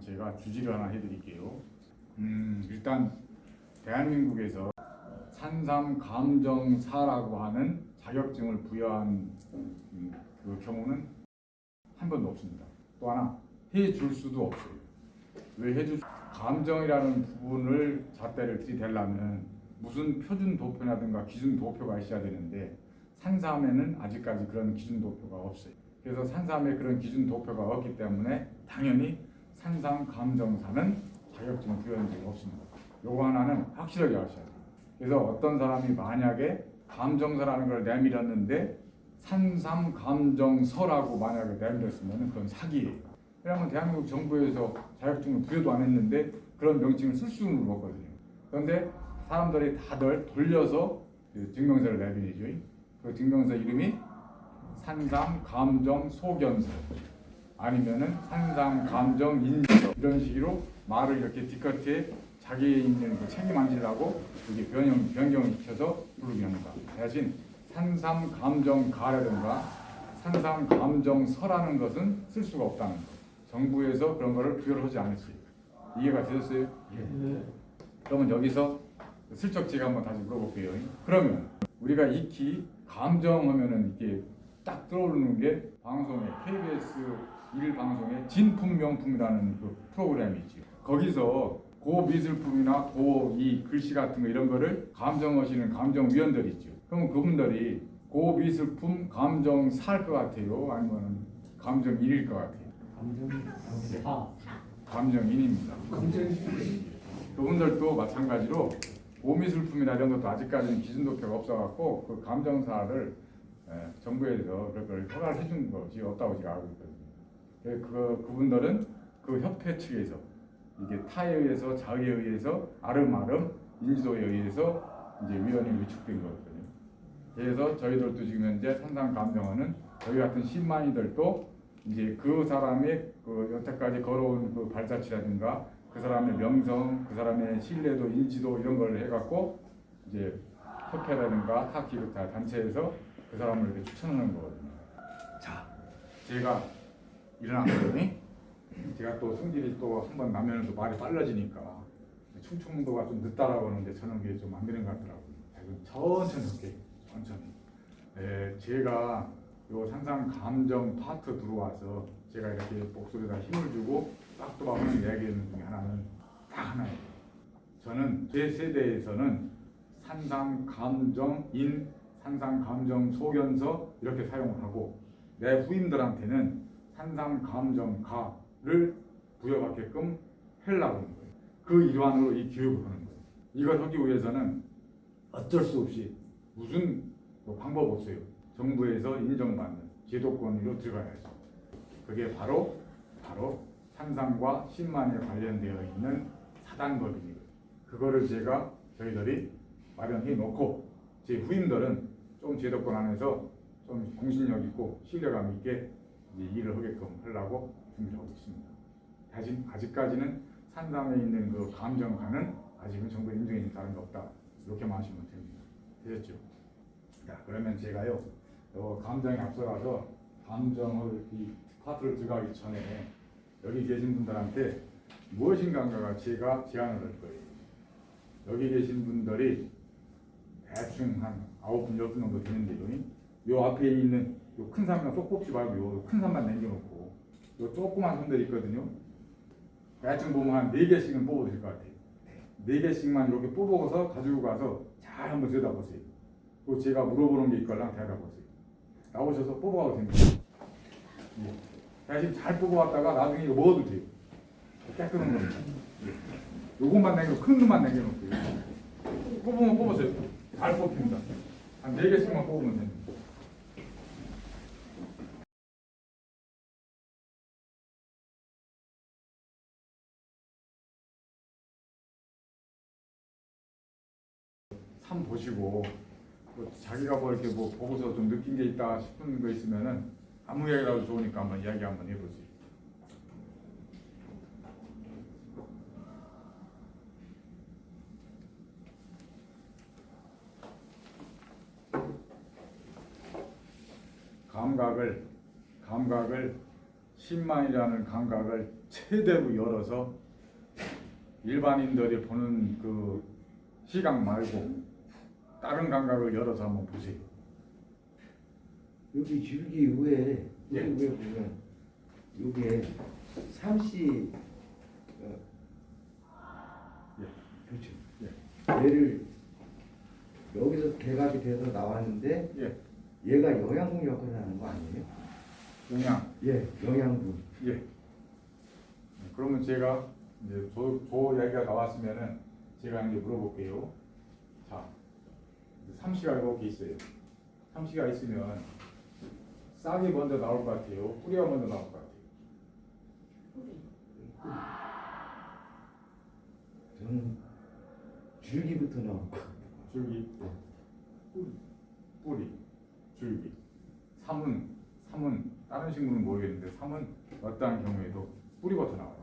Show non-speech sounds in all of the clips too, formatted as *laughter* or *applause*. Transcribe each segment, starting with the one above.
제가 주지를 하나 해드릴게요. 음, 일단 대한민국에서 산삼 감정사라고 하는 자격증을 부여한 음, 그 경우는 한 번도 없습니다. 또 하나 해줄 수도 없어요. 왜 해줄 수- 감정이라는 부분을 잣대를 들이대려면 무슨 표준 도표라든가 기준 도표가 있어야 되는데 산삼에는 아직까지 그런 기준 도표가 없어요. 그래서 산삼에 그런 기준 도표가 없기 때문에 당연히 산삼 감정사는 자격증을 부여한 적이 없습니다. 요거 하나는 확실하게 아셔야 돼요. 그래서 어떤 사람이 만약에 감정서라는 걸 내밀었는데 산삼 감정서라고 만약에 내밀었으면 그건 사기예요. 왜냐하면 대한민국 정부에서 자격증을 부여도 안 했는데 그런 명칭을 쓸 수는 없거든요. 그런데 사람들이 다들 돌려서 그 증명서를 내밀죠. 그 증명서 이름이 산삼 감정 소견서 아니면은 산삼 감정 인서 이런 식으로 말을 이렇게 뒤끝에 자기에 있는 그 책임 안 지려고 이게 변형 변경을 시켜서 부르게 합니다. 대신 산삼 감정 가라든가 산삼 감정 서라는 것은 쓸 수가 없다는 거. 정부에서 그런 거를 부여를 하지 않았어요. 이해가 되셨어요? 그러면 여기서 슬쩍 제가 한번 다시 물어볼게요. 그러면 우리가 익히 감정하면은 이게 딱 떠오르는 게 방송에 KBS 일 방송에 진품 명품이라는 그 프로그램이지. 거기서 고 미술품이나 고 이 글씨 같은 거 이런 거를 감정하시는 감정위원들이 있죠. 그럼 그분들이 고 미술품 감정 살 것 같아요? 아니면 감정 일일 것 같아요? 아, 감정 인입니다. 그분들도 마찬가지로 오미술품이나 이런 것도 아직까지는 기준 도표가 없어갖고 그 감정사를 에, 정부에서 그걸 허가를 해준 것이 없다고 제가 알고 있거든요. 그, 그 그분들은 그 협회 측에서 이게 타에 의해서 자의에 의해서 아름아름 인지도에 의해서 이제 위원이 위축된 거거든요. 그래서 저희들도 지금 현재 산상 감정원은 저희 같은 신만이들도 이제 그 사람의 그 여태까지 걸어온 그 발자취라든가 그 사람의 명성, 그 사람의 신뢰도, 인지도 이런 걸 해갖고 이제 협회라든가 타 기획사 단체에서 그 사람을 이렇게 추천하는 거거든요. 자, 제가 일어났더니 제가 또 성질이 또 한 번 나면 또 말이 빨라지니까 충청도가 좀 늦다라고 하는데 저는 그게 좀 안 되는 것 같더라고요. 천천히 할게요. 천천히. 네, 제가 요 산상 감정 파트 들어와서 제가 이렇게 목소리에다 힘을 주고 빡도박하는 이야기하는 중에 하나는 딱 하나예요. 저는 제 세대에서는 산상 감정 인, 산상 감정 소견서 이렇게 사용을 하고 내 후임들한테는 산상 감정 가를 부여받게끔 하려고 하는 거예요. 그 일환으로 이 교육을 하는 거예요. 이걸 하기 위해서는 어쩔 수 없이 무슨 뭐 방법 없어요. 정부에서 인정받는 제도권으로 들어가야죠. 그게 바로 바로 산상과 신만에 관련되어 있는 사단법입니다. 그거를 제가 저희들이 마련해 놓고 제 후임들은 좀 제도권 안에서 좀 공신력 있고 신뢰감 있게 일을 하게끔 하려고 준비를 하고 있습니다. 아직, 아직까지는 산상에 있는 그 감정가는 아직은 정부 인정이 다른 거 없다. 이렇게만 하시면 됩니다. 되셨죠? 자, 그러면 제가요, 요 감정에 앞서가서 감정을 이 파트를 들어가기 전에 여기 계신 분들한테 무엇인가가 제가 제안을 할 거예요. 여기 계신 분들이 대충 한 아홉 분, 열분 정도 되는데요. 요 앞에 있는 요 큰 산만 쏙 뽑지 말고 요 큰 산만 남겨놓고 요 조그만 산들이 있거든요. 대충 보면 한네 개씩은 뽑아도 될것 같아요. 네 개씩만 이렇게 뽑아서 가지고 가서 잘 한번 들여다보세요. 또 제가 물어보는 게 있걸랑 대답하세요. 나오셔서 뽑아가도 됩니다. 예. 대신 잘 뽑아왔다가 나중에 이거 먹어도 돼요. 깨끗한 겁니다. 예. 요것만 남겨, 큰 놈만 남겨놓고요. 뽑으면 뽑으세요. 잘 뽑힙니다. 한네 개씩만 뽑으면 됩니다. 산 보시고 뭐 자기가 뭐 이렇게 뭐 보고서 좀 느낀 게 있다 싶은 거 있으면은 아무 이야기라도 좋으니까 한번 이야기 한번 해보세요. 감각을 감각을 10만이라는 감각을 최대로 열어서 일반인들이 보는 그 시각 말고 다른 감각을 열어서 한번 보세요. 여기 줄기 위에 예. 여기 위에 보면 요게 삼씨 어, 예. 그렇죠. 예. 얘를 여기서 개각이 돼서 나왔는데 예, 얘가 영양분 역할을 하는 거 아니에요? 영양. 예, 영양분. 예. 그러면 제가 이제 조, 조 이야기가 나왔으면은 제가 이제 물어볼게요. 자, 삼시가 이렇게 있어요. 삼시가 있으면 싹이 먼저 나올 것 같아요. 뿌리가 먼저 나올 것 같아요. 저는 줄기부터 나올 거. 줄기, 뿌리, 뿌리, 줄기. 삼은 삼은 다른 식물은 모르겠는데 삼은 어떠한 경우에도 뿌리부터 나와요.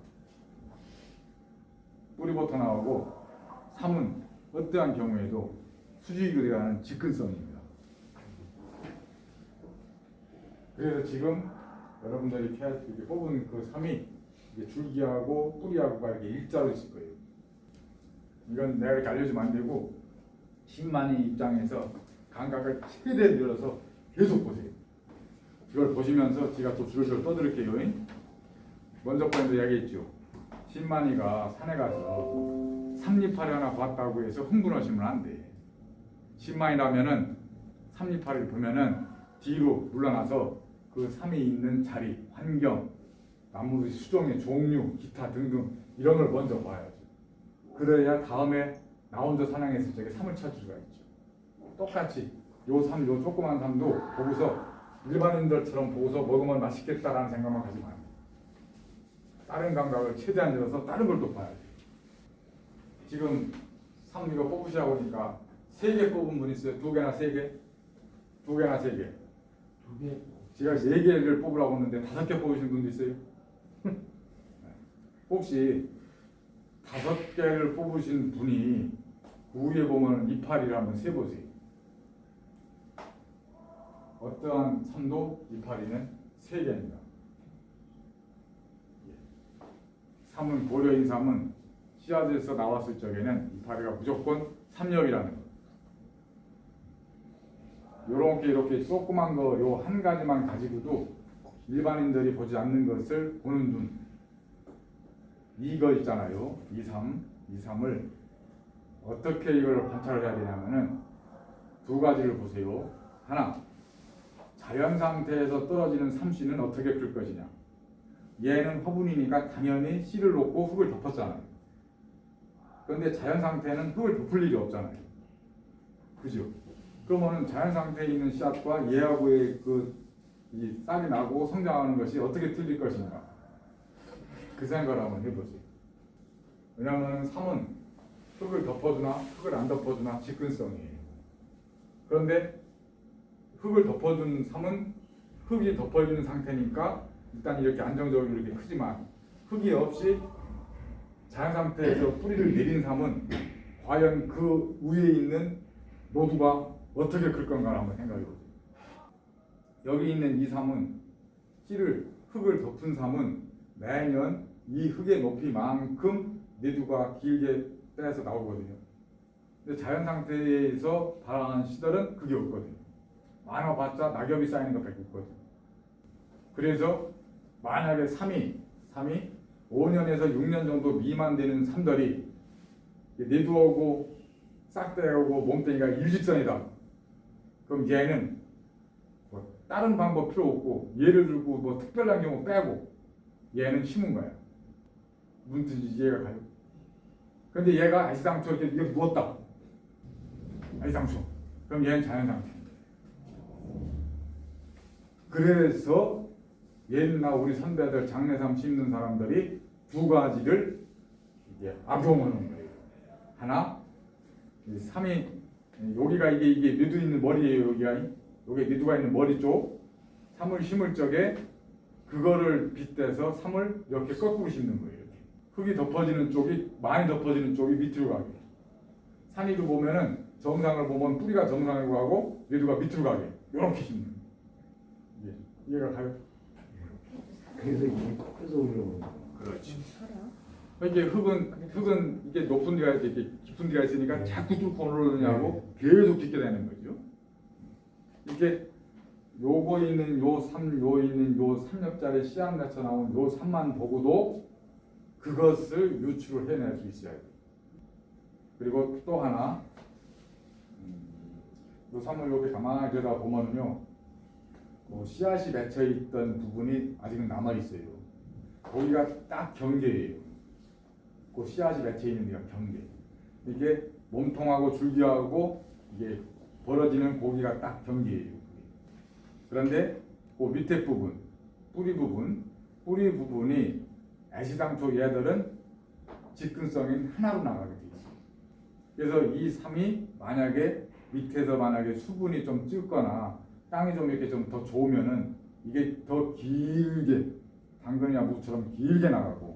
뿌리부터 나오고 삼은 어떠한 경우에도 수직으로 들어가는 직근성입니다. 그래서 지금 여러분들이 이렇게 뽑은 그 이게 줄기하고 뿌리하고가 이렇게 일자로 있을 거예요. 이건 내가 이렇게 알려주면 안 되고 신만이 입장에서 감각을 최대한 열어서 계속 보세요. 이걸 보시면서 제가 또 줄줄 떠들을게요. 먼저 번에도 이야기했죠. 신만이가 산에 가서 삼립파리 하나 봤다고 해서 흥분하시면 안 돼. 신만이라면은 삼립파리를 보면은 뒤로 물러나서 그 삼이 있는 자리, 환경, 나무 수종의 종류, 기타 등등 이런 걸 먼저 봐야죠. 그래야 다음에 나 혼자 사냥했을 적에 삼을 찾을 수가 있죠. 똑같이 요 삼, 요 조그만 삼도 보고서 일반인들처럼 보고서 먹으면 맛있겠다라는 생각만 가지 마요. 다른 감각을 최대한 열어서 다른 걸 또 봐야 돼요. 지금 삼 이거 뽑으시라고 하니까 세 개 뽑은 분 있어요? 두 개나 세 개? 두 개나 세 개? 두 개 제가 네 개를 뽑으라고 했는데 다섯 개 뽑으신 분도 있어요? *laughs* 혹시 다섯 개를 뽑으신 분이 위에 보면 이파리를 한번 세보세요. 어떠한 삼도 이파리는 세 개입니다. 예. 삼은 고려인 삼은 씨앗에서 나왔을 적에는 이파리가 무조건 삼엽이라는 거. 요렇게 이렇게 조그만 거 요 한 가지만 가지고도 일반인들이 보지 않는 것을 보는 눈. 이거 있잖아요. 이삼 이삼을 어떻게 이걸 관찰을 해야 되냐면은 두 가지를 보세요. 하나 자연 상태에서 떨어지는 삼씨는 어떻게 클 것이냐. 얘는 화분이니까 당연히 씨를 놓고 흙을 덮었잖아요. 그런데 자연 상태는 흙을 덮을 일이 없잖아요. 그죠? 그러면은 자연 상태에 있는 씨앗과 얘하고의 그이 싹이 나고 성장하는 것이 어떻게 틀릴 것인가? 그 생각을 한번 해보세요. 왜냐하면 삼은 흙을 덮어주나 흙을 안 덮어주나 직근성이에요. 그런데 흙을 덮어준 삼은 흙이 덮어지는 상태니까 일단 이렇게 안정적으로 이렇게 크지만 흙이 없이 자연 상태에서 뿌리를 내린 삼은 과연 그 위에 있는 노두가 어떻게 클 건가 한번 생각해 보세요. 여기 있는 이 삼은 씨를 흙을 덮은 삼은 매년 이 흙의 높이만큼 내두가 길게 빼서 나오거든요. 근데 자연 상태에서 발행한 씨들은 그게 없거든요. 많아봤자 낙엽이 쌓이는 것밖에 없거든요. 그래서 만약에 3이 3이 5년에서 6년 정도 미만 되는 삼들이 내두하고 싹대하고 몸뚱이가 일직선이다. 그럼 얘는 뭐 다른 방법 필요 없고 예를 들고 뭐 특별한 경우 빼고 얘는 심은 거야. 뜻인지 이해가 가요? 근데 얘가 아시당초 이렇게 누웠다. 아시당초. 그럼 얘는 자연 상태. 그래서 옛날 우리 선배들 장례삼 심는 사람들이 두 가지를 이제 악용하는 거예요. 하나, 이 삼이 여기가 이게 이게 미두 있는 머리예요. 여기가 여기 미두가 있는 머리 쪽 삼을 심을 적에 그거를 빗대서 삼을 이렇게 거꾸로 심는 거예요. 이렇게. 흙이 덮어지는 쪽이 많이 덮어지는 쪽이 밑으로 가게. 산이도 보면은 정상을 보면 뿌리가 정상으로 가고 미두가 밑으로 가게. 이렇게 심는. 거예요. 예. 이해가 가요? 그래서 이게 커서 올라오는 거. 그렇지. 이게 흙은 흙은 이게 높은 데가 이렇게 깊은 데가 있으니까 네. 자꾸 뚫고 오르느냐고 계속 깊게 되는 거죠. 이게 요거 있는 요 삼, 요 있는 요 삼엽짜리 씨앗 맺혀 나온 요 삼만 보고도 그것을 유출을 해낼 수 있어야 돼. 그리고 또 하나, 음, 요 삼을 이렇게 가만히 들여다 보면은요, 그 씨앗이 맺혀 있던 부분이 아직은 남아 있어요. 거기가 딱 경계예요. 그 씨앗이 맺혀 있는 데가 경계. 이게 몸통하고 줄기하고 이게 벌어지는 고기가 딱 경계예요. 그런데 그 밑에 부분, 뿌리 부분, 뿌리 부분이 애시당초 얘들은 직근성인 하나로 나가게 돼 있어요. 그래서 이 삼이 만약에 밑에서 만약에 수분이 좀 찔거나 땅이 좀 이렇게 좀 더 좋으면은 이게 더 길게 당근이나 무처럼 길게 나가고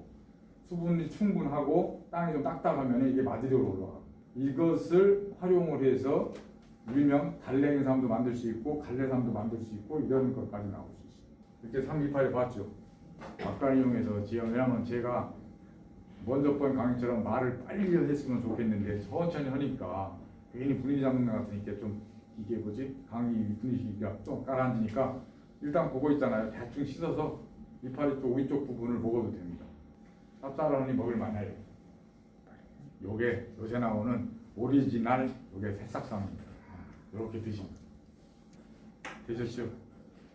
수분이 충분하고 땅이 좀 딱딱하면 이게 마디력으로 올라가. 이것을 활용을 해서 일명 달래인삼도 만들 수 있고 갈래삼도 만들 수 있고 이런 것까지 나올 수 있어요. 이렇게 삼기파를 봤죠. 아까 이용해서 왜냐면 제가 먼저 번 강의처럼 말을 빨리 했으면 좋겠는데 천천히 하니까 괜히 분위기 잡는 것 같으니까 좀 이게 뭐지 강의 분위기가 좀 가라앉으니까 일단 보고 있잖아요. 대충 씻어서 이파리 쪽 위쪽 부분을 먹어도 됩니다. 쌉싸름하니 먹을 만해요. 요게 요새 나오는 오리지널 요게 새싹삼입니다. 이렇게 드시면 되셨죠?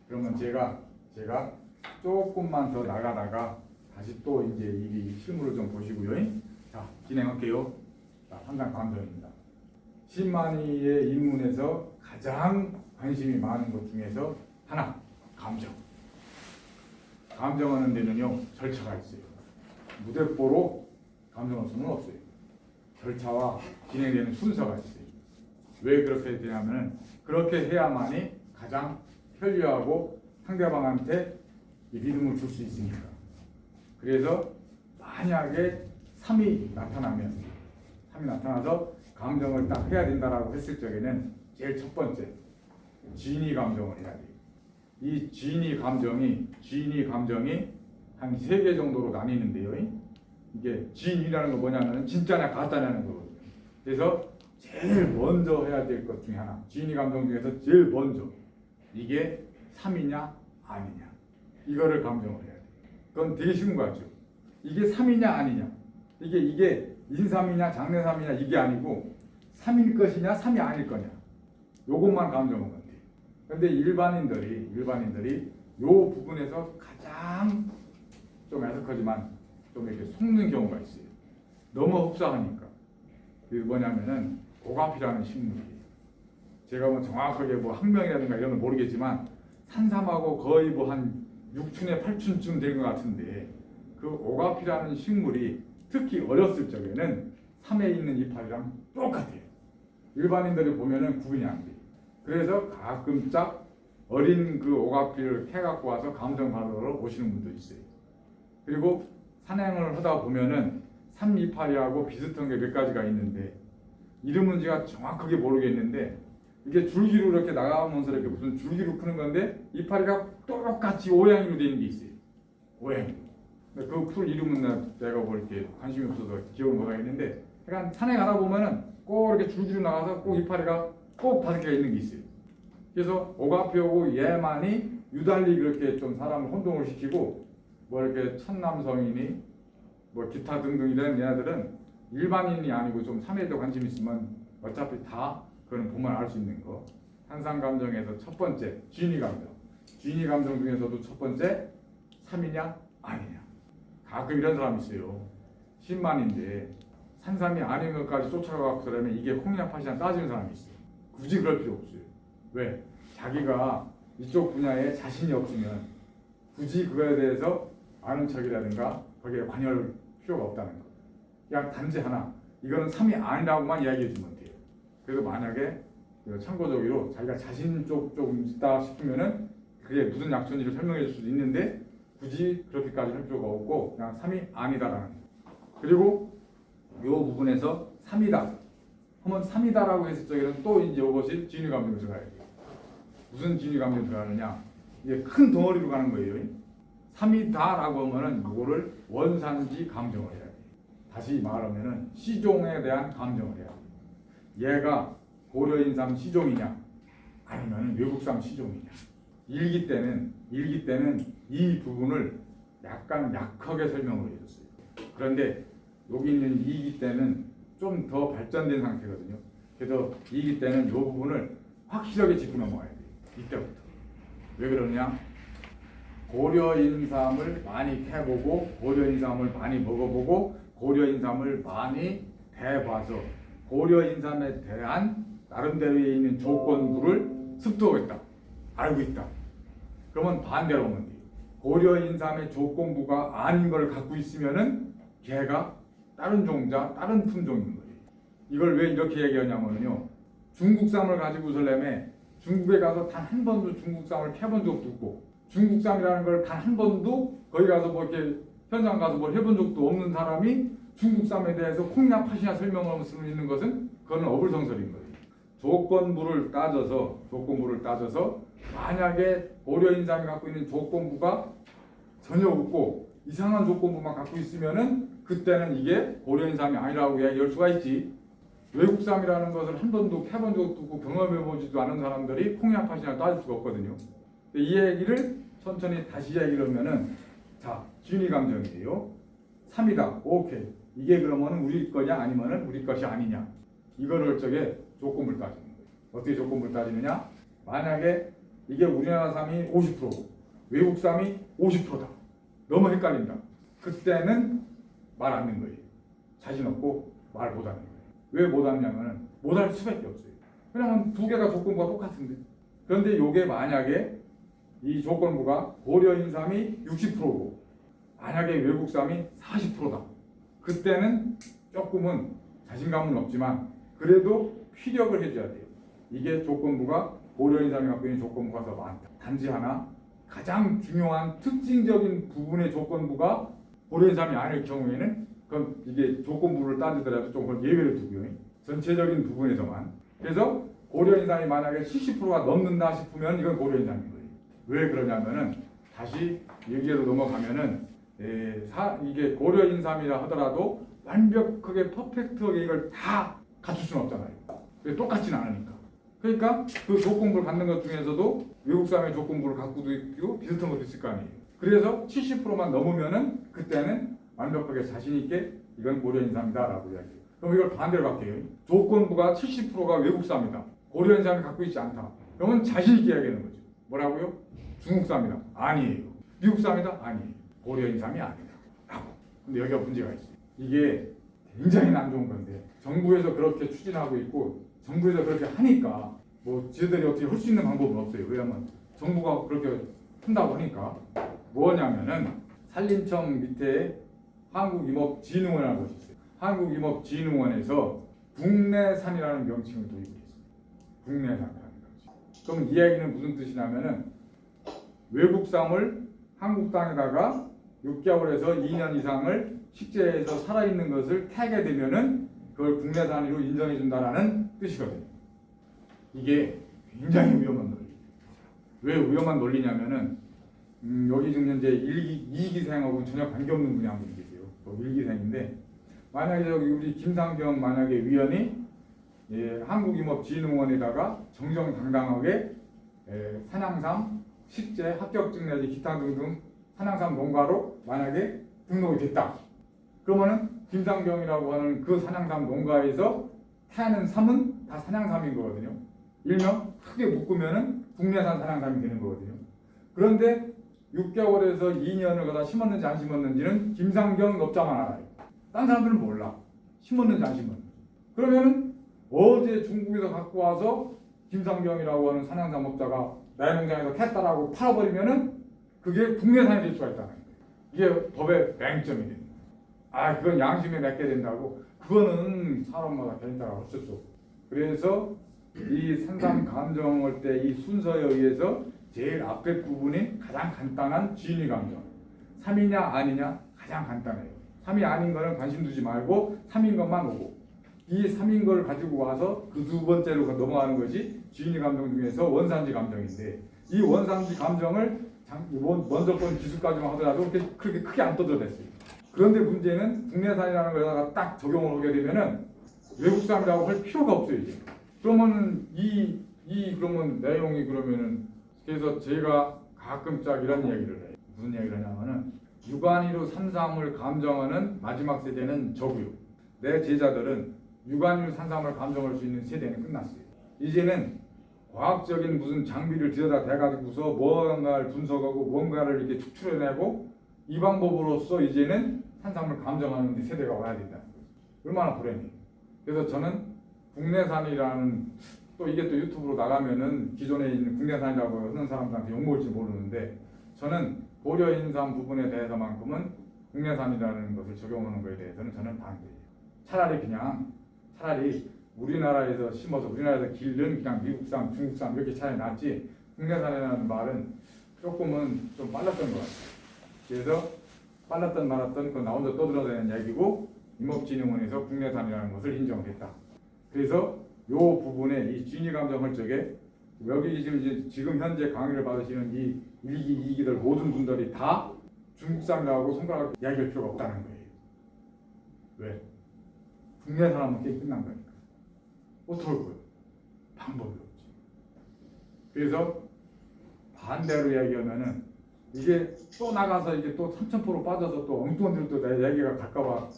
그러면 제가 제가 조금만 더 나가다가 다시 또 이제 이 실물을 좀 보시고요. 자 진행할게요. 자 한강 감정입니다. 신만이의 입문에서 가장 관심이 많은 것 중에서 하나 감정. 감정하는 데는요 절차가 있어요. 무대뽀로 감정할 수는 없어요. 절차와 진행되는 순서가 있어요. 왜 그렇게 되냐면 그렇게 해야만이 가장 편리하고 상대방한테 이 리듬을 줄 수 있으니까. 그래서 만약에 3이 나타나면 3이 나타나서 감정을 딱 해야 된다라고 했을 적에는 제일 첫 번째 진위 감정을 해야 돼요. 이 진위 감정이 진위 감정이 한 세 개 정도로 나뉘는데요. 이게 진위라는 거 뭐냐면 진짜냐 가짜냐는 거거든요. 그래서 제일 먼저 해야 될 것 중에 하나 진위 감정 중에서 제일 먼저 이게 3이냐 아니냐 이거를 감정을 해야 돼. 그건 되게 쉬운 거 같죠. 이게 3이냐 아니냐 이게 이게 인삼이냐 장내삼이냐 이게 아니고 3일 것이냐 3이 아닐 거냐 요것만 하면 돼. 근데 일반인들이 일반인들이 요 부분에서 가장 좀 애석하지만 좀 이렇게 속는 경우가 있어요. 너무 흡사하니까. 그게 뭐냐면은 오가피라는 식물이에요. 제가 뭐 정확하게 뭐 학명이라든가 이런 건 모르겠지만 산삼하고 거의 뭐 한 6춘에 8춘쯤 된 것 같은데 그 오가피라는 식물이 특히 어렸을 적에는 삼에 있는 이파리랑 똑같아요. 일반인들이 보면은 구분이 안 돼요. 그래서 가끔짝 어린 그 오가피를 캐갖고 와서 감정 받으러 오시는 분도 있어요. 그리고 산행을 하다 보면은 삼 이파리하고 비슷한 게 몇 가지가 있는데 이름은 제가 정확하게 모르겠는데 이게 줄기로 이렇게 나가면서 이렇게 무슨 줄기로 크는 건데 이파리가 똑같이 오양이로 되는 게 있어요. 오양. 그 풀 이름은 나- 내가 뭐 관심이 없어서 기억을 못 하겠는데 약간 산에 가다 보면은 꼭 이렇게 줄기로 나가서 꼭 이파리가 꼭 다섯 개가 있는 게 있어요. 그래서 오가피오고 얘만이 유달리 그렇게 좀 사람을 혼동을 시키고 뭐 이렇게 천남성이니 뭐 기타 등등 이런 얘네들은 일반인이 아니고 좀 삼에도 관심 있으면 어차피 다 그런 보면 알 수 있는 거. 한상 감정에서 첫 번째 진위 감정. 진위 감정 중에서도 첫 번째 삼이냐 아니냐. 가끔 이런 사람이 있어요. 신만인데 산삼이 아닌 것까지 쫓아가고 그러면 이게 콩이냐 팥이냐 따지는 사람이 있어요. 굳이 그럴 필요 없어요. 왜? 자기가 이쪽 분야에 자신이 없으면 굳이 그거에 대해서 아는 척이라든가 거기에 관여할 필요가 없다는 거. 그냥 단지 하나 이거는 삼이 아니라고만 이야기해 주면 돼요. 그래서 만약에 그 참고적으로 자기가 자신 쪽좀 있다 싶으면은 그게 무슨 약천지를 설명해 줄 수도 있는데 굳이 그렇게까지 할 필요가 없고 그냥 삼이 아니다라는 거. 그리고 이 부분에서 삼이다 하면 삼이다라고 했을 적에는 또 이제 이것이 진위 감정이 들어가야 돼요. 무슨 진위 감정이 들어가느냐 이게 큰 덩어리로 가는 거예요. 3이다라고 하면은 이거를 원산지 감정을 돼. 다시 말하면은 시종에 대한 감정을 돼. 얘가 고려인삼 시종이냐 아니면 외국산 시종이냐. 일기 때는 일기 때는 이 부분을 약간 약하게 설명을 해줬어요. 그런데 여기 있는 이기 때는 좀 더 발전된 상태거든요. 그래서 이기 때는 이 부분을 확실하게 짚고 넘어가야 돼요. 이때부터. 왜 그러냐? 고려 인삼을 많이 캐보고 고려 인삼을 많이 먹어보고 고려 인삼을 많이 대봐서 고려 인삼에 대한 나름대로에 있는 조건부를 습득하고 있다. 알고 있다. 그러면 반대로 하면 돼요. 고려 인삼의 조건부가 아닌 걸 갖고 있으면은 걔가 다른 종자, 다른 품종인 거예요. 이걸 왜 이렇게 얘기하냐면요. 중국쌈을 가지고 설렘에 중국에 가서 단 한 번도 중국쌈을 캐본 적도 없고 중국쌈이라는 걸 단 한 번도 거기 가서 뭐 이렇게 현장 가서 뭘 해본 적도 없는 사람이 중국쌈에 대해서 콩이나 팥이나 설명할 수 있는 것은 그거는 어불성설인 거예요. 조건부를 따져서 조건부를 따져서 만약에 고려인삼이 갖고 있는 조건부가 전혀 없고 이상한 조건부만 갖고 있으면은 그때는 이게 고려인삼이 아니라고 이야기할 수가 있지. 외국삼이라는 것을 한 번도 캐본 적도 없고 경험해보지도 않은 사람들이 콩이나 팥이나 따질 수가 없거든요. 이 얘기를 천천히 다시 얘기를 하면은 자 진위 감정이에요. 3이다. 오케이. 이게 그러면 우리 거냐 아니면은 우리 것이 아니냐. 이거를 저게 조건부를 따지는 거예요. 어떻게 조건부를 따지느냐? 만약에 이게 우리나라 쌈이 50%고 외국 쌈이 50%다. 너무 헷갈린다. 그때는 말안 하는 거예요. 자신 없고 말 못 하는 거예요. 왜 못 하냐면은 못할 수밖에 없어요. 왜냐면 두 개가 조건부가 똑같은데. 그런데 요게 만약에 이 조건부가 고려 인삼이 60%고 만약에 외국삼이 40%다. 그때는 조금은 자신감은 없지만 그래도 피력을 해줘야 돼요. 이게 조건부가 고려 인삼이 갖고 있는 조건부가 더 많다. 단지 하나 가장 중요한 특징적인 부분의 조건부가 고려 인삼이 아닐 경우에는 그럼 이게 조건부를 따지더라도 조금 예외를 두고요. 전체적인 부분에서만. 그래서 고려 인삼이 만약에 70%가 넘는다 싶으면 이건 고려 인삼인 거예요. 왜 그러냐면은 다시 얘기로 넘어가면은 에, 사, 이게 고려 인삼이라 하더라도 완벽하게 퍼펙트하게 이걸 다 갖출 수는 없잖아요. 왜 똑같지는 않으니까. 그러니까 그 조건부를 갖는 것 중에서도 외국 사람의 조건부를 갖고도 있고 비슷한 것도 있을 거 아니에요. 그래서 70%만 넘으면은 그때는 완벽하게 자신 있게 이건 고려 인삼이다 라고 이야기해요. 그럼 이걸 반대로 갈게요. 조건부가 70%가 외국사입니다. 고려 인삼이 갖고 있지 않다. 그러면 자신 있게 이야기하는 거죠. 뭐라고요? 중국사입니다. 아니에요. 미국사입니다. 아니에요. 고려인삼이 아니다. 라고. 근데 여기가 문제가 있어요. 이게 굉장히 안 좋은 건데 정부에서 그렇게 추진하고 있고 정부에서 그렇게 하니까 뭐 지들이 어떻게 할 수 있는 방법은 없어요. 왜냐면 정부가 그렇게 한다고 하니까 뭐냐면은 산림청 밑에 한국임업진흥원이라는 곳이 있어요. 한국임업진흥원에서 국내산이라는 명칭을 도입했어요. 명칭. 그럼 이 이야기는 무슨 뜻이냐면은 외국상을 한국 땅에다가 6개월에서 2년 이상을 식재해서 살아있는 것을 캐게 되면은 그걸 국내산으로 인정해 준다라는 뜻이거든요. 이게 굉장히 위험한 논리. 왜 위험한 논리냐면은 음, 여기 지금 현재 1기, 2기생하고는 전혀 관계없는 분이 한 분이 계세요. 또 1기생인데 만약에 저기 우리 김상경 만약에 위원이 예, 한국임업진흥원에다가 정정당당하게 예, 산양삼 식재 합격증 내지 기타 등등 산양삼 농가로 만약에 등록이 됐다. 그러면은 김상경이라고 하는 그 산양삼 농가에서 태하는 삼은 다 산양삼인 거거든요. 일명 크게 묶으면은 국내산 산양삼이 되는 거거든요. 그런데 6개월에서 2년을 갖다 심었는지 안 심었는지는 김상경 업자만 알아요. 딴 사람들은 몰라. 심었는지 안 심었는지. 그러면은 어제 중국에서 갖고 와서 김상경이라고 하는 산양삼 업자가 나의 농장에서 캤다라고 팔아버리면 은 그게 국내산이 될 수가 있다는 거예요. 이게 법의 맹점이 됩니다. 아, 그건 양심에 맡게 된다고. 그거는 사람마다 개인 따라 어쩔 수 없고. 그래서 이 산삼 감정할 때이 순서에 의해서 제일 앞에 부분이 가장 간단한 진위 감정. 3이냐 아니냐 가장 간단해요. 3이 아닌 거는 관심 두지 말고 3인 것만 오고 이 3인 걸 가지고 와서 그 두 번째로 넘어가는 것이 진위 감정 중에서 원산지 감정인데 이 원산지 감정을 먼저 건 기술까지만 하더라도 그렇게, 크게 안 떠들어댔어요. 그런데 문제는 국내산이라는 거에다가 딱 적용을 하게 되면은 외국산이라고 할 필요가 없어요 이제. 그러면 이, 이 그러면 내용이 그러면은 그래서 제가 가끔 짝 이런 얘기를 해요. 무슨 얘기를 하냐면은 육안위로 산삼을 감정하는 마지막 세대는 저고요. 내 제자들은 육안위로 산삼을 감정할 수 있는 세대는 끝났어요. 이제는 과학적인 무슨 장비를 들여다 대가지고서 뭔가를 분석하고 뭔가를 이렇게 추출해내고 이 방법으로서 이제는 산삼을 감정하는 데 세대가 와야 거죠. 얼마나 불행해요. 그래서 저는 국내산이라는 또 이게 또 유튜브로 나가면은 기존에 있는 국내산이라고 하는 사람들한테 욕먹을지 모르는데 저는 고려인삼 부분에 대해서만큼은 국내산이라는 것을 적용하는 것에 대해서는 저는 반대예요. 차라리 그냥 차라리 우리나라에서 심어서 우리나라에서 기른 그냥 미국산, 중국산 이렇게 차이 낫지 국내산이라는 말은 조금은 좀 빨랐던 것 같아요. 그래서 빨랐던 말았던 그나 혼자 떠들어대는 얘기고 임업진흥원에서 국내산이라는 것을 인정했다. 그래서 요 부분에 이 진위 감정할 적에 여기 지금 지금 현재 강의를 받으시는 이 1기, 2기들 모든 분들이 다 중국산이라고 손가락 이야기할 필요가 없다는 거예요. 왜? 국내산하면 게임 끝난 거니까. 어떻게 할 거예요? 방법이 없지. 그래서 반대로 이야기하면은 이게 또 나가서 이게 또 3,000% 빠져서 또 엉뚱한 데로 또내 얘기가 갈까봐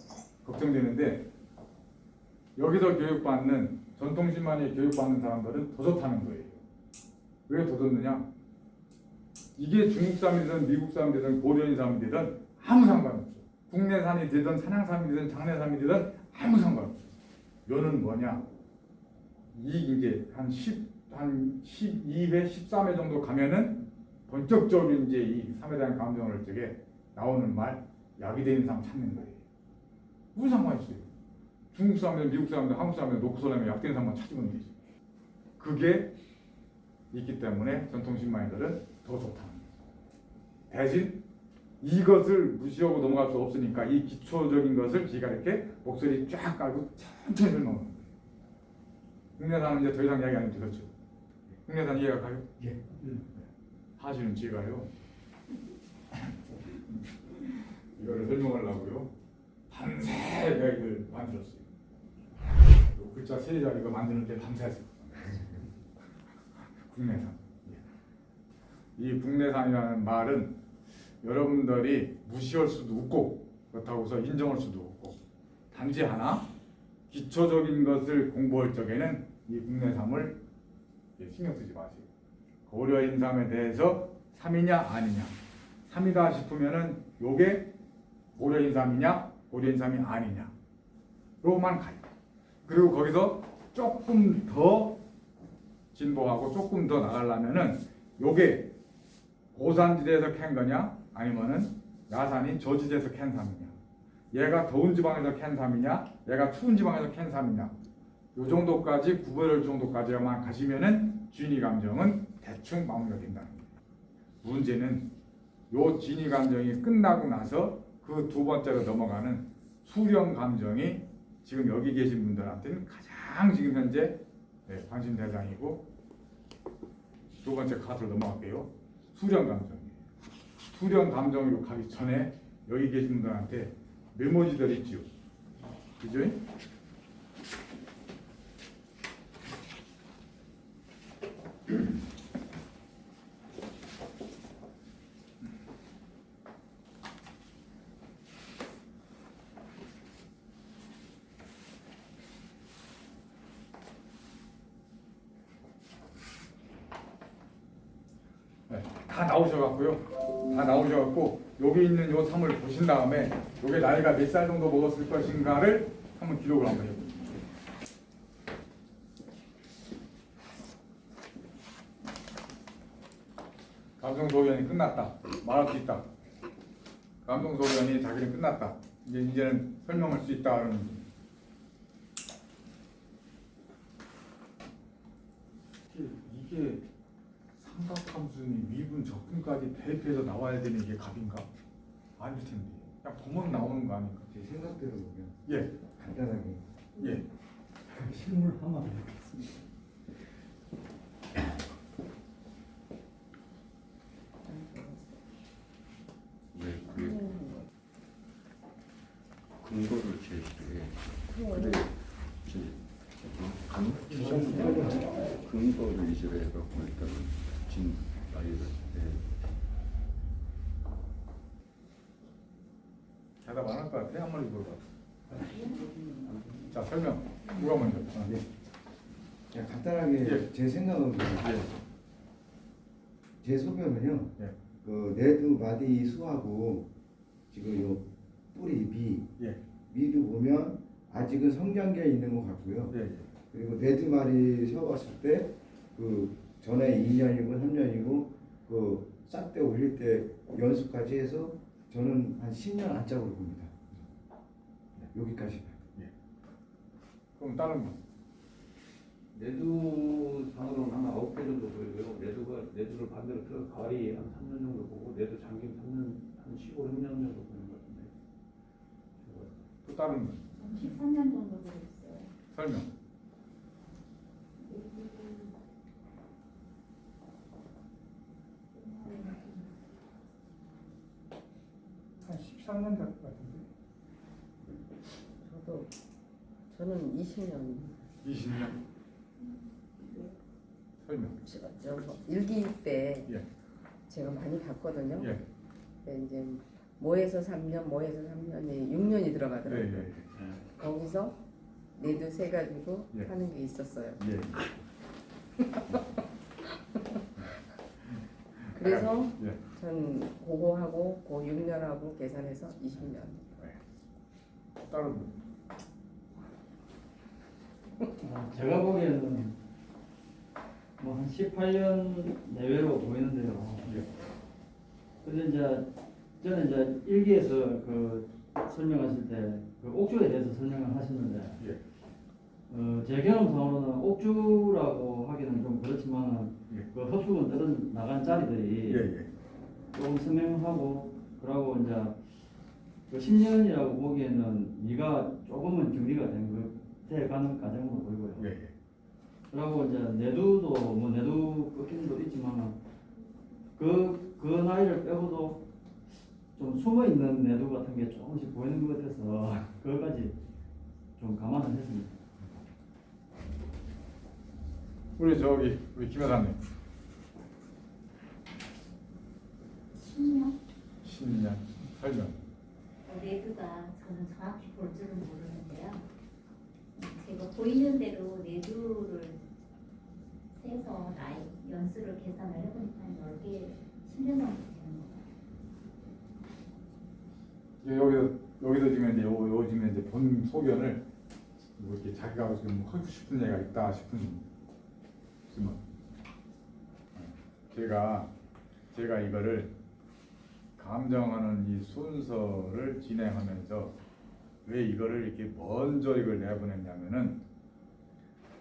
걱정되는데 여기서 교육받는 전통신만이 교육받는 사람들은 더 좋다는 거예요. 왜 더 좋느냐? 이게 중국산이든 미국산이든 고려인삼이 되든 아무 상관없어. 국내산이 되든 산양삼이 되든 장내삼이 되든 아무 상관없어. 요는 뭐냐? 이 이제 한 10, 한 12회, 13회 정도 가면은 본격적으로 이제 이 삼에 대한 감정을 적에 나오는 말 약이 된 이상 찾는 거예요. 무슨 상관이 있어요? 중국 사람들, 미국 사람들, 한국 사람들 놓고 서려면 약된 사람만 찾으면 되지. 그게 있기 때문에 전통신 마인들은 더 좋다는 거죠. 대신 이것을 무시하고 넘어갈 수 없으니까 이 기초적인 것을 제가 이렇게 목소리 쫙 깔고 천천히 설명하는 거예요. 국내산은 이제 더 이상 이야기 안 해도 되겠죠. 국내산 이해가 가요? 예. 사실은 제가요 이거를 설명하려고요 밤새 이야기를 만들었어요. 요 글자 세 자리가 만드는데 밤새었어요. 국내산. 예. 이 국내산이라는 말은 여러분들이 무시할 수도 없고 그렇다고 해서 인정할 수도 없고 단지 하나 기초적인 것을 공부할 적에는 이 국내산을 예, 신경 쓰지 마세요. 고려 인삼에 대해서 3이냐 아니냐 3이다 싶으면은 요게 고려 인삼이냐 고려 인삼이 아니냐 로만 가요 그리고 거기서 조금 더 진보하고 조금 더 나가려면은 요게 고산지대에서 캔 거냐 아니면은 야산인 저지대에서 캔 삼이냐 얘가 더운 지방에서 캔 삼이냐 얘가 추운 지방에서 캔 삼이냐 요 정도까지 구별할 정도까지만 가시면은 진위 감정은 대충 마무리가 된다는 거예요. 문제는 요 진위 감정이 끝나고 나서 그 두 번째로 넘어가는 수령 감정이 지금 여기 계신 분들한테는 가장 지금 현재 네, 관심 대상이고 두 번째 카드로 넘어갈게요. 수령 감정 수령 감정으로 가기 전에 여기 계신 분들한테 메모지들 있지요. 그죠? 보신 다음에 요게 나이가 몇 살 정도 먹었을 것인가를 한번 기록을 한번 해보세요. 감정 소변이 끝났다. 말할 수 있다. 감정 소변이 자기는 끝났다. 이제 이제는 설명할 수 있다는 이게, 이게 삼각함수니 미분 적분까지 대입해서 나와야 되는 이게 값인가? 아닐 텐데 그냥 보면 나오는 거 아닌가 제 생각대로 보면 예. 간단하게 예. 실물 하나 넣겠습니다. 근거를 제시해? 근데 이제 근거를 이제 해갖고 일단 진 아이를 예. 같아? 한 마디 물어봐. 자 설명. 누가 먼저? 아, 네. 그냥 간단하게 예. 제 생각은 예. 제 소견은요. 예. 그 네드 바디 수하고 지금 요 뿌리 미 예. 미도 보면 아직은 성장기에 있는 것 같고요. 예. 예. 그리고 네드 말이 세워봤을 때 그 전에 2년이고 3년이고 그싹때 올릴 때 연수까지 해서 저는 한 10년 안짝으로 봅니다. 여기까지. 그럼 다른 분. 내두 상으로는 한 9개 정도 보이고요. 내두가 내두를 반대로 들어 가리 한 3년 정도 보고 내두 장기 3년 한 15, 6년 정도 보는 것 같은데. 또 다른 분. 13년 정도 되었어요. 설명. 한 13년 될것 같은데. 저도 저는 20년 20년. 설명. 저, 저 일기 때 예. 제가 많이 봤거든요. 예. 근데 이제 모에서 3년, 모에서 3년이 6년이 예. 들어가더라고요. 예. 거기서 네두 세 가지고 예. 하는 게 있었어요. 예. *laughs* 그래서 예. 전 그거 하고 그 6년하고 계산해서 20년. 다른 분. 어, 제가 보기에는 뭐 한 18년 내외로 보이는데요. 예. 근데 이제 저는 이제 일기에서 그 설명하실 때 그 옥주에 대해서 설명을 하셨는데 예. 어, 제 경험상으로는 옥주라고 하기는 좀 그렇지만 예. 그 흡수군 떨어 나간 자리들이 예. 예. 조금 선명하고 그러고 이제 그 10년이라고 보기에는 네가 조금은 정리가 된 것돼 가는 과정으로 보이고요. 예. 예. 그리고 이제 내두도 뭐 내두 꺾임도 있지만 그, 그 나이를 빼고도 좀 숨어 있는 내두 같은 게 조금씩 보이는 것 같아서 *laughs* 그거까지 좀 감안을 했습니다. 우리 저기 우리 김 여사님 10년? 10년 설명. 레드가 저는 정확히 볼 줄은 모르 는데요. 제가 보이는 대로 레드를 세서 나이 연수를 계산을 해보니까 한 10개, 10년 정도 되는 것 같아요. 예, 여기서 지금 이제 요, 요 지금 이제 본 소견을 뭐 이렇게 자기가 지금 하고 싶은 얘기가 있다 싶은 질문. 제가 제가 이거를 감정하는 이 순서를 진행하면서 왜 이거를 이렇게 먼저 이걸 내보냈냐면은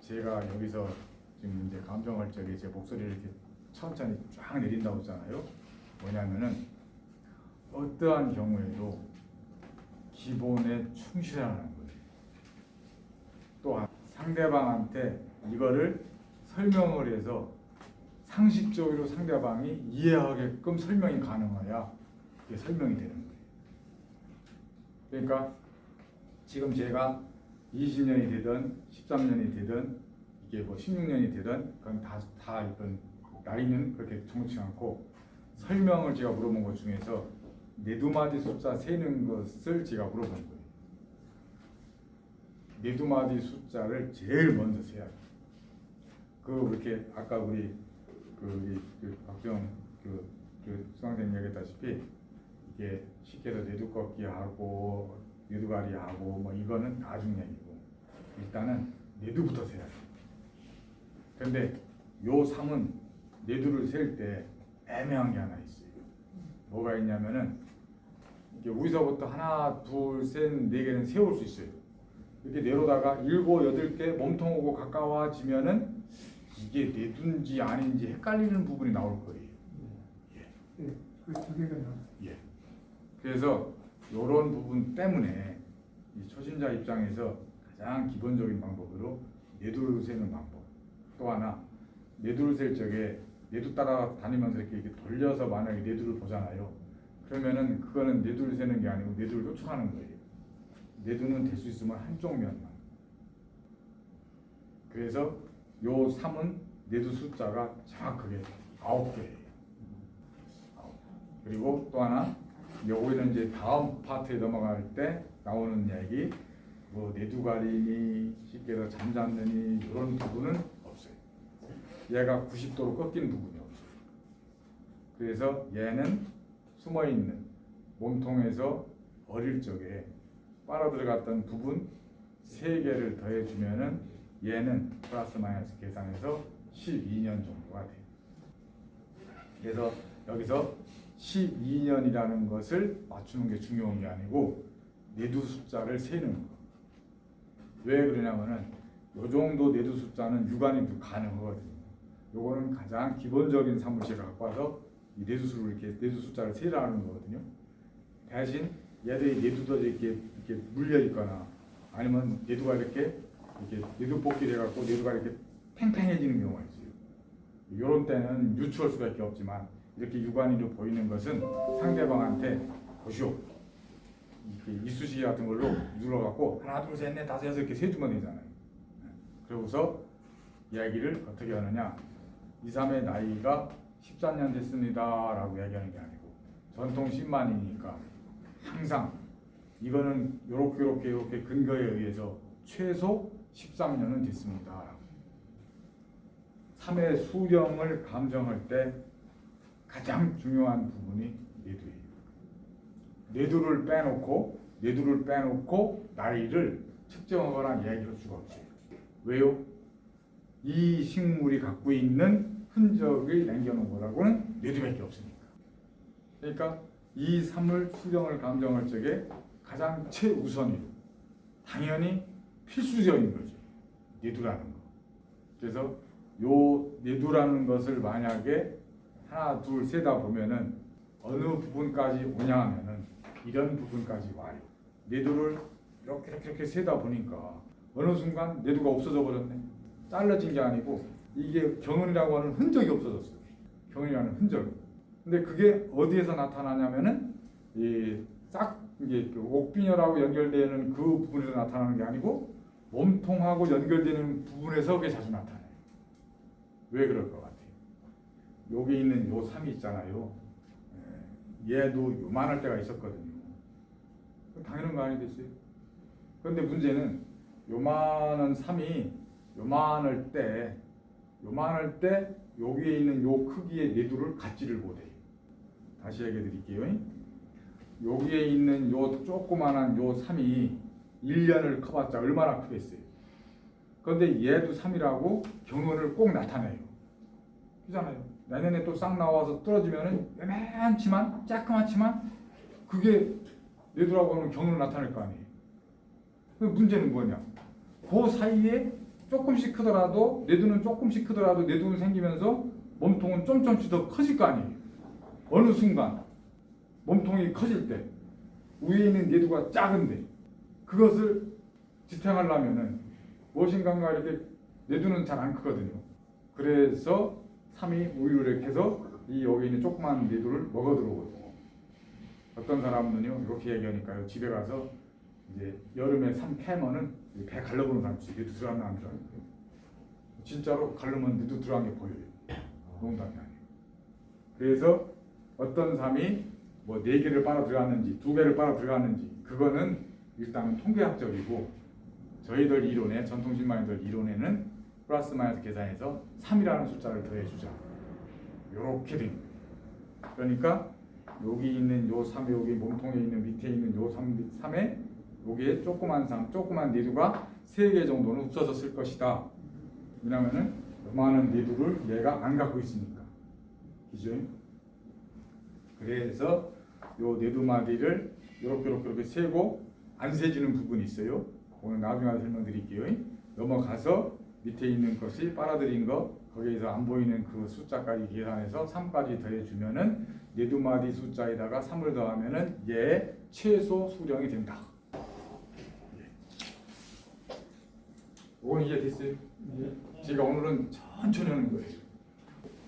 제가 여기서 지금 이제 감정할 적에 제 목소리를 이렇게 천천히 쫙 내린다고 했잖아요. 뭐냐면은 어떠한 경우에도 기본에 충실하는 거예요. 또한 상대방한테 이거를 설명을 해서 상식적으로 상대방이 이해하게끔 설명이 가능해야 그게 설명이 되는 거예요. 그러니까 지금 제가 20년이 되든 13년이 되든 이게 뭐 16년이 되든 그건 다, 다 이건 나이는 그렇게 정치 않고 설명을 제가 물어본 것 중에서 네 두 마디 숫자 세는 것을 제가 물어본 거예요. 네 두 마디 숫자를 제일 먼저 세야 돼. 그 이렇게 아까 우리 그, 우리 그 박정 그, 그 수강생 얘기했다시피 이게 쉽게 해서 네두 꺾기 하고 네두가리 하고 뭐 이거는 나중 얘기고 일단은 네두부터 세야 돼. 근데 요 3은 네두를 셀 때 애매한 게 하나 있어요. 뭐가 있냐면은 이게 여기서부터 하나, 둘, 셋, 네 개는 세울 수 있어요. 이렇게 내려다가 일곱, 여덟 개 몸통하고 가까워지면은 이게 내둔지 아닌지 헷갈리는 부분이 나올 거예요. 그두 개가 나. 예. 그래서 이런 부분 때문에 이 초심자 입장에서 가장 기본적인 방법으로 내두를 세는 방법. 또 하나 내두를 셀 적에 내두 따라 다니면서 이렇게, 이렇게 돌려서 만약에 내두를 보잖아요. 그러면은 그거는 내두를 세는 게 아니고 내두를 쫓아가는 거예요. 내두는 될 수 있으면 한쪽 면만. 그래서 요 3은 내두 숫자가 정확하게 아홉 개예요. 아홉. 그리고 또 하나 여기는 이제 다음 파트에 넘어갈 때 나오는 얘기 뭐 내두가리니 쉽게 더 잠잠느니 이런 부분은 없어요. 얘가 90도로 꺾인 부분이 없어요. 그래서 얘는 숨어 있는 몸통에서 어릴 적에 빨아 들어갔던 부분 세 개를 더해 주면 은 얘는 플러스 마이너스 계산해서 12년 정도가 돼요. 그래서 여기서 12년이라는 것을 맞추는 게 중요한 게 아니고 내두 숫자를 세는 거. 왜 그러냐면은 요 정도 내두 숫자는 육안이 가능하거든요. 요거는 가장 기본적인 사무실을 갖고 와서 이 내두수를 이렇게 내두 숫자를 세라는 거거든요. 대신 얘들이 내두도 이렇게 이렇게 물려 있거나 아니면 내두가 이렇게 이렇게 내두 뽑기를 해갖고 내두가 이렇게 팽팽해지는 경우가 있어요. 이런 때는 유추할 수밖에 없지만 이렇게 육안으로 보이는 것은 상대방한테 보시오. 이렇게 이쑤시개 같은 걸로 눌러갖고 하나 둘 셋 넷 다섯 여섯 이렇게 세주면 되잖아요. 그러고서 이야기를 어떻게 하느냐. 2, 3의 나이가 14년 됐습니다 라고 이야기하는 게 아니고 전통 10만이니까 항상 이거는 요렇게 요렇게 요렇게 근거에 의해서 최소 13년은 됐습니다 라고. 3의 수령을 감정할 때 가장 중요한 부분이 내두예요. 내두를 빼놓고 내두를 빼놓고 나이를 측정하거나 이야기할 수가 없어요. 왜요? 이 식물이 갖고 있는 흔적을 남겨놓은 거라고는 내두밖에 없으니까. 그러니까 이 삶을 수령을 감정할 적에 가장 최우선이고 당연히 필수적인 거죠. 내두라는 거. 그래서 요 내두라는 것을 만약에 하나 둘 세다 보면은 어느 부분까지 오냐 하면은 이런 부분까지 와요. 내두를 이렇게 이렇게 이렇게 세다 보니까 어느 순간 내두가 없어져 버렸네. 잘라진 게 아니고 이게 경은이라고 하는 흔적이 없어졌어요. 경은이라는 흔적. 근데 그게 어디에서 나타나냐면은 이싹 이게 그 옥빈혈하고 연결되는 그 부분에서 나타나는 게 아니고 몸통하고 연결되는 부분에서 그게 자주 나타나요. 왜 그럴 것 같아요? 여기 있는 요 삼이 있잖아요. 예, 얘도 요만할 때가 있었거든요. 그 당연한 거 아니겠어요? 그런데 문제는 요만한 삼이 요만할 때 요만할 때 여기에 있는 요 크기의 내두를 갖지를 못해요. 다시 얘기해 드릴게요. 여기에 있는 요 조그만한 요 삼이 1년을 커봤자 얼마나 크겠어요. 그런데 얘도 3이라고 경원을 꼭 나타내요. 그잖아요. 내년에 또 싹 나와서 떨어지면은 요만치만 조그맣지만 그게 내두라고 하는 경원을 나타낼 거 아니에요. 그 문제는 뭐냐? 그 사이에 조금씩 크더라도 내두는 조금씩 크더라도 내두는 생기면서 몸통은 좀좀씩 더 커질 거 아니에요. 어느 순간 몸통이 커질 때 위에 있는 내두가 작은데 그것을 지탱하려면은 무엇인가가 이렇게 내두는 잘 안 크거든요. 그래서 3이 우유를 이렇게 해서 이 여기 있는 조그만 내두를 먹어 들어오거든요. 어떤 사람은요 이렇게 얘기하니까요 집에 가서 이제 여름에 3 캐면은 배 갈라보는 사람 있어요. 들어갔나 안 들어갔나 진짜로 갈르면 내두 들어간 게 보여요. 농담이 아니에요. 그래서 어떤 삶이 뭐 네 개를 빨아 들어갔는지 두 개를 빨아 들어갔는지 그거는 일단은 통계학적이고 저희들 이론에 전통신마인들 이론에는 플러스 마이너스 계산해서 3이라는 숫자를 더해주자 이렇게 된 거예요. 그러니까 여기 있는 요 3, 여기 몸통에 있는 밑에 있는 요 3, 3에 여기에 조그만 3, 조그만 내두가 3개 정도는 없어졌을 것이다. 왜냐면은 요만한 내두를 얘가 안 갖고 있으니까. 그죠? 그래서 요 내두마디를 이렇게 이렇게 이렇게 세고 안 세지는 부분이 있어요. 오늘 나중에 설명드릴게요. 넘어가서 밑에 있는 것이 빨아들인 거 거기에서 안 보이는 그 숫자까지 계산해서 3까지 더해주면은 내두마디 숫자에다가 3을 더하면은 얘 최소 수령이 된다. 이건 이해 됐어요? 제가 오늘은 천천히 하는 거예요.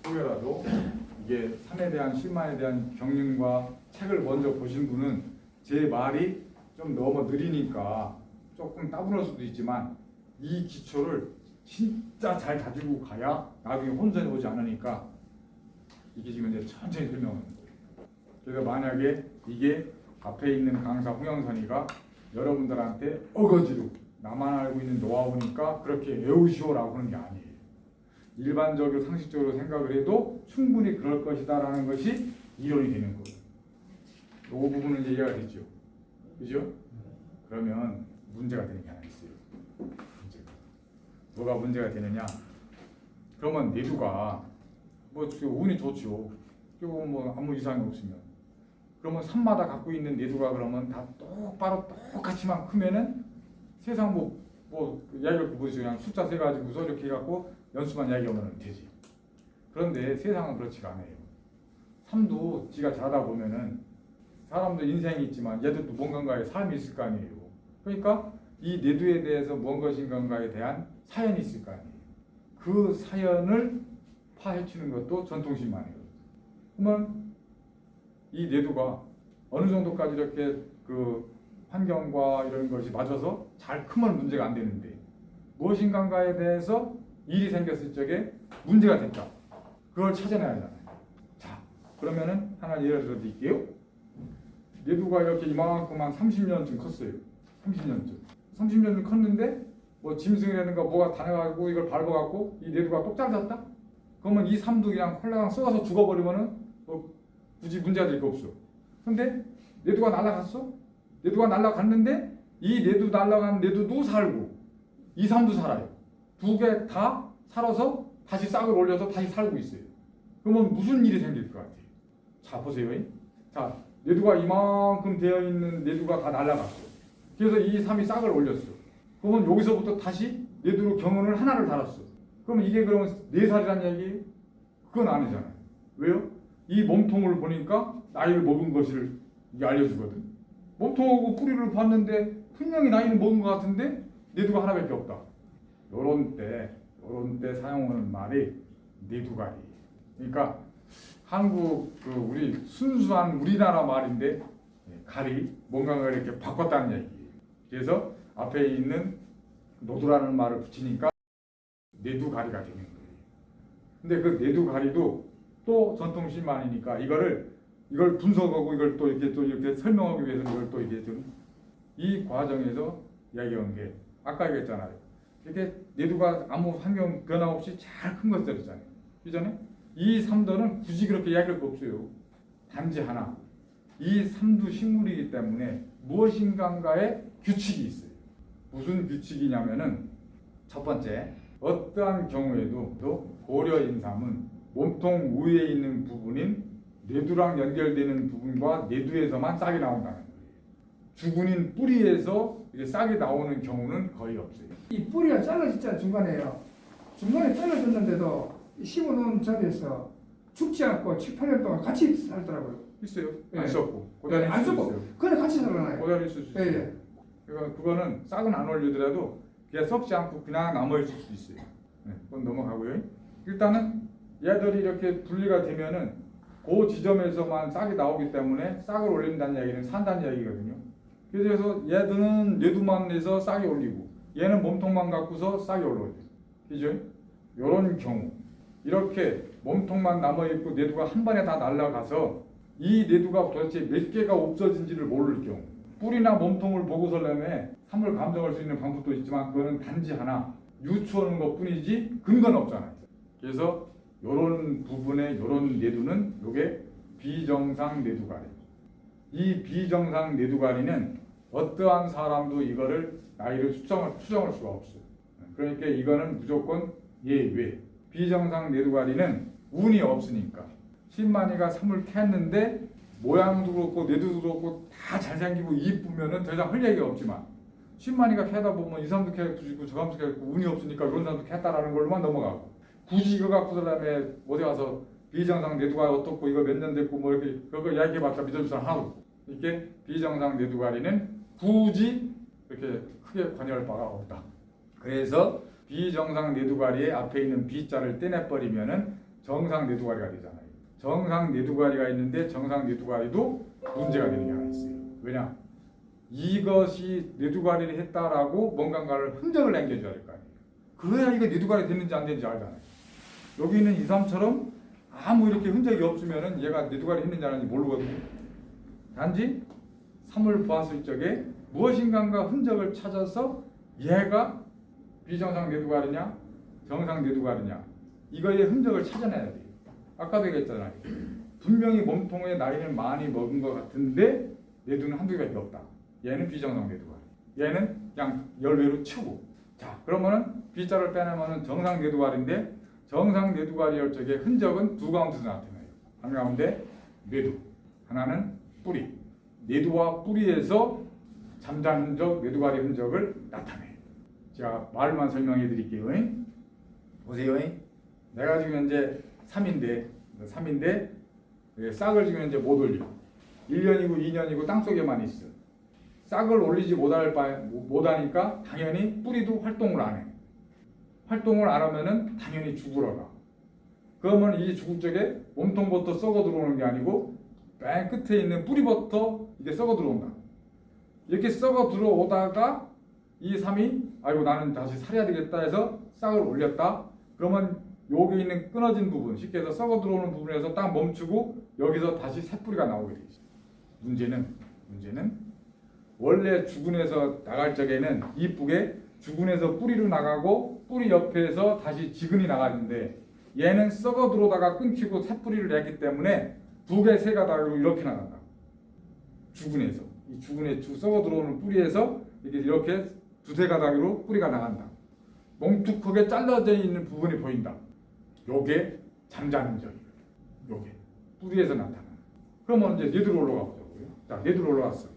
후회라도 이게 3에 대한 10만에 대한 경륜과 책을 먼저 보신 분은 제 말이 좀 너무 느리니까 조금 따분할 수도 있지만 이 기초를 진짜 잘 가지고 가야 나중에 혼선이 오지 않으니까 이게 지금 이제 천천히 설명하는 거예요. 그래서 만약에 이게 앞에 있는 강사 홍영선이가 여러분들한테 어거지로 나만 알고 있는 노하우니까 그렇게 외우시오라고 하는 게 아니에요. 일반적으로 상식적으로 생각을 해도 충분히 그럴 것이다 라는 것이 이론이 되는 거예요. 이 부분은 이해가 되죠. 그죠? 그러면 문제가. 문제가. 뭐가 문제가 되느냐? 그러면 내두가 뭐 운이 좋죠. 그리고 뭐 아무 이상이 없으면 그러면 산마다 갖고 있는 내두가 그러면 다 똑바로 똑같이만 크면은 세상 뭐 뭐 이야기를 보시죠. 그냥 숫자 세 가지고서 이렇게 해갖고 연수만 이야기하면 되지. 그런데 세상은 그렇지가 않아요. 삶도 지가 자다 보면은 사람도 인생이 있지만 얘들도 뭔가에 삶이 있을 거 아니에요. 그러니까 이 내두에 대해서 무엇인가에 대한 사연이 있을 거 아니에요. 그 사연을 파헤치는 것도 전통신만이에요. 그러면 이 내두가 어느 정도까지 이렇게 그 환경과 이런 것이 맞아서 잘 크면 문제가 안 되는데 무엇인가에 대해서 일이 생겼을 적에 문제가 됐다. 그걸 찾아내야 하잖아요. 자, 그러면은 하나 예를 들어 드릴게요. 내두가 이렇게 이만큼 한 30년쯤 컸어요. 30년쯤. 30년쯤 컸는데 뭐 짐승이라든가 뭐가 다녀가지고 이걸 밟아갖고 이 내두가 똑 잘랐다? 그러면 이 삶도 그냥 콜라랑 쏘아서 죽어버리면은 뭐 굳이 문제가 될 거 없어. 근데 내두가 날아갔어? 내두가 날아갔는데 이 내두 날아간 내두도 살고 이 삶도 살아요. 두 개 다 살아서 다시 싹을 올려서 다시 살고 있어요. 그러면 무슨 일이 생길 것 같아요? 자 보세요. 자 내두가 이만큼 되어 있는 내두가 다 날아갔어. 그래서 이 삶이 싹을 올렸어. 그러면 여기서부터 다시 내두로 경운을 하나를 달았어. 그러면 이게 그러면 네 살이란 얘기예요? 그건 아니잖아요. 왜요? 이 몸통을 보니까 나이를 먹은 것을 알려주거든. 몸통하고 뿌리를 봤는데 분명히 나이는 먹은 것 같은데 내두가 하나밖에 없다. 요런 때, 요런 때 사용하는 말이 내두가리. 그러니까 한국 그 우리 순수한 우리나라 말인데 예, 가리 뭔가가 이렇게 바꿨다는 얘기예요. 그래서 앞에 있는 노두라는 말을 붙이니까 내두가리가 되는 거예요. 근데 그 내두가리도 또 전통신만이니까 이거를 이걸 분석하고 이걸 또 이렇게 또 이렇게 설명하기 위해서 이걸 또 이게 좀 이 과정에서 이야기한 게 아까 얘기했잖아요. 이렇게 내두가 아무 환경 변화 없이 잘 큰 것들이잖아요. 그잖아요. 이 삼도는 굳이 그렇게 이야기할 거 없어요. 단지 하나. 이 삼두 식물이기 때문에 무엇인가의 규칙이 있어요. 무슨 규칙이냐면은 첫 번째 어떠한 경우에도 또 고려 인삼은 몸통 위에 있는 부분인 뇌두랑 연결되는 부분과 뇌두에서만 싹이 나온다는 거예요. 주근인 뿌리에서 이게 싹이 나오는 경우는 거의 없어요. 이 뿌리가 잘라졌잖아요 중간에요. 중간에 잘라졌는데도 심어놓은 자리에서 죽지 않고 7, 8년 동안 같이 살더라고요. 있어요. 예. 안 썼고 고다리 안 있을 수 쓰고 있어요. 그냥 같이 살아나요. 고다리 수 예, 있어요. 예. 그러니까 그거는 싹은 안 올리더라도 그냥 썩지 않고 그냥 남아 있을 수도 있어요. 네, 그건 넘어가고요. 일단은 얘들이 이렇게 분리가 되면은 그 지점에서만 싹이 나오기 때문에 싹을 올린다는 얘기는 산다는 얘기거든요. 그래서 얘들은 뇌두만 내서 싹이 올리고 얘는 몸통만 갖고서 싹이 올라오죠. 그죠? 요런 경우 이렇게 몸통만 남아 있고 뇌두가 한 번에 다 날아가서 이 뇌두가 도대체 몇 개가 없어진지를 모를 경우 뿌리나 몸통을 보고서라면 삶을 감정할 수 있는 방법도 있지만 그거는 단지 하나 유추하는 것 뿐이지 근거는 없잖아요. 그래서 요런 부분의 요런 뇌두는 요게 비정상 뇌두가리. 이 비정상 뇌두가리는 어떠한 사람도 이거를 나이를 추정을, 추정할 수가 없어요. 그러니까 이거는 무조건 예외. 비정상 뇌두가리는 운이 없으니까. 신만이가 삼을 캤는데 모양도 그렇고 뇌도 그렇고 다 잘생기고 이쁘면은 더 이상 할 얘기가 없지만 신만이가 캐다 보면 이 사람도 캐고 저 사람도 캐고 운이 없으니까 이런 사람도 캤다라는 걸로만 넘어가고 굳이 이거 갖고 그다음에 어디 가서 비정상 뇌두가 어떻고 이거 몇 년 됐고 뭐 이렇게 그거 이야기해봤자 믿을 사람 없고 이렇게 비정상 뇌두가리는 굳이 이렇게 크게 관여할 바가 없다. 그래서 비정상 뇌두가리의 앞에 있는 비자를 떼내버리면 은 정상 뇌두가리가 되잖아요. 정상 뇌두가리가 있는데 정상 뇌두가리도 문제가 되는 게 하나 있어요. 왜냐? 이것이 뇌두가리를 했다라고 뭔가를 흔적을 남겨줘야 될 거 아니에요. 그 그래야 이거 내두갈이 됐는지 안 됐는지 알잖아요. 여기 있는 2, 3처럼 아무 이렇게 흔적이 없으면은 얘가 내두갈이 했는지 안 했는지 모르거든요. 단지 3을 보았을 적에 무엇인가가 흔적을 찾아서 얘가 비정상 내두갈이냐 정상 내두갈이냐 이거의 흔적을 찾아내야 돼요. 아까도 얘기했잖아요. 분명히 몸통에 나이는 많이 먹은 것 같은데 내두는 한두 개밖에 없다. 얘는 비정상 내두갈. 얘는 그냥 열외로 치고. 자 그러면은 B자를 빼내면은 정상 내두갈인데 정상 내두갈이열 적에 흔적은 두 가운데서 나타나요. 한 가운데 뇌두, 하나는 뿌리. 뇌두와 뿌리에서 잠자는 흔적, 뇌두갈의 흔적을 나타내요. 제가 말만 설명해 드릴게요. 보세요. 내가 지금 현재 3인데 3인데 싹을 지금 현재 못 올려. 1년이고 2년이고 땅속에만 있어. 싹을 올리지 못할 바 못하니까 당연히 뿌리도 활동을 안 해. 활동을 안 하면은 당연히 죽으러 가. 그러면 이 죽을 적에 몸통부터 썩어 들어오는 게 아니고 맨 끝에 있는 뿌리부터 이게 썩어 들어온다. 이렇게 썩어 들어오다가 이 삼이 아이고 나는 다시 살아야 되겠다 해서 싹을 올렸다. 그러면 여기 있는 끊어진 부분, 쉽게 해서 썩어 들어오는 부분에서 딱 멈추고 여기서 다시 새 뿌리가 나오게 되죠. 문제는 문제는 원래 주근에서 나갈 적에는 이쁘게 주근에서 뿌리로 나가고 뿌리 옆에서 다시 지근이 나가는데 얘는 썩어 들어오다가 끊기고 새 뿌리를 냈기 때문에 두 개, 세 가닥으로 이렇게 나간다. 주근에서 이 주근에 주 썩어 들어오는 뿌리에서 이렇게 이렇게 두세 가닥으로 뿌리가 나간다. 뭉툭하게 잘라져 있는 부분이 보인다. 요게 잠자는 점이에요. 요게 뿌리에서 나타나. 그러면 이제 네드로 올라가 보자고요. 자, 네드로 올라갔어.